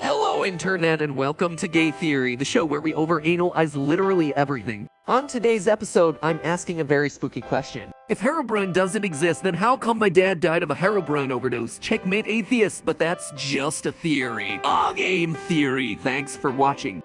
Hello, Internet, and welcome to Game Theory, the show where we overanalyze literally everything. On today's episode, I'm asking a very spooky question. If Herobrine doesn't exist, then how come my dad died of a Herobrine overdose? Checkmate atheist, but that's just a theory. A game theory. Thanks for watching.